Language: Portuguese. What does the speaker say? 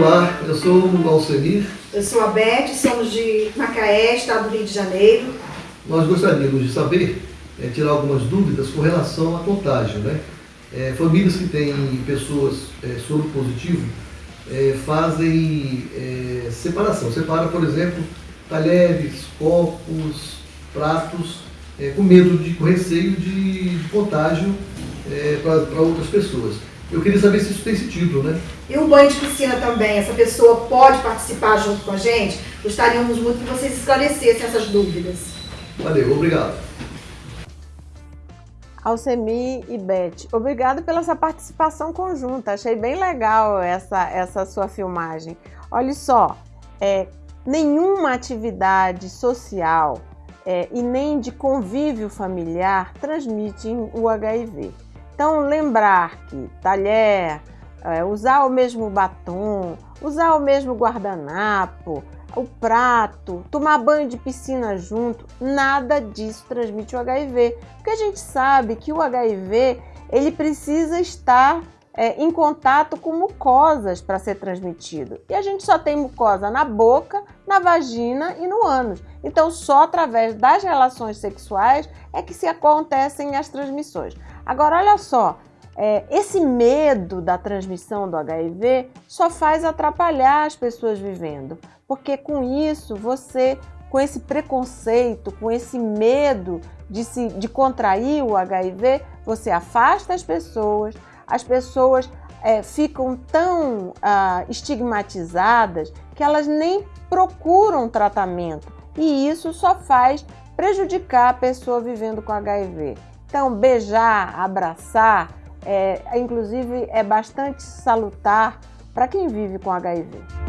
Olá, eu sou o Alcemir. Eu sou a Beth, somos de Macaé, estado do Rio de Janeiro. Nós gostaríamos de saber, é, tirar algumas dúvidas com relação à contágio. Né? É, famílias que têm pessoas é, soro positivo fazem separação. Separa, por exemplo, talheres, copos, pratos, com medo de, com receio de, de contágio para outras pessoas. Eu queria saber se isso tem sentido, né? E o banho de piscina também, essa pessoa pode participar junto com a gente? Gostaríamos muito que vocês esclarecessem essas dúvidas. Valeu, obrigado. Alcemi e Beth, obrigado pela sua participação conjunta. Achei bem legal essa, essa sua filmagem. Olha só, é, nenhuma atividade social é, e nem de convívio familiar transmite o HIV. Então, lembrar que talher, é, usar o mesmo batom, usar o mesmo guardanapo, o prato, tomar banho de piscina junto, nada disso transmite o HIV. Porque a gente sabe que o HIV ele precisa estar é, em contato com mucosas para ser transmitido. E a gente só tem mucosa na boca, na vagina e no ânus. Então, só através das relações sexuais é que se acontecem as transmissões. Agora, olha só, é, esse medo da transmissão do HIV só faz atrapalhar as pessoas vivendo, porque com isso você, com esse preconceito, com esse medo de, se, de contrair o HIV, você afasta as pessoas, as pessoas é, ficam tão ah, estigmatizadas que elas nem procuram tratamento e isso só faz prejudicar a pessoa vivendo com HIV. Então, beijar, abraçar, é, inclusive é bastante salutar para quem vive com HIV.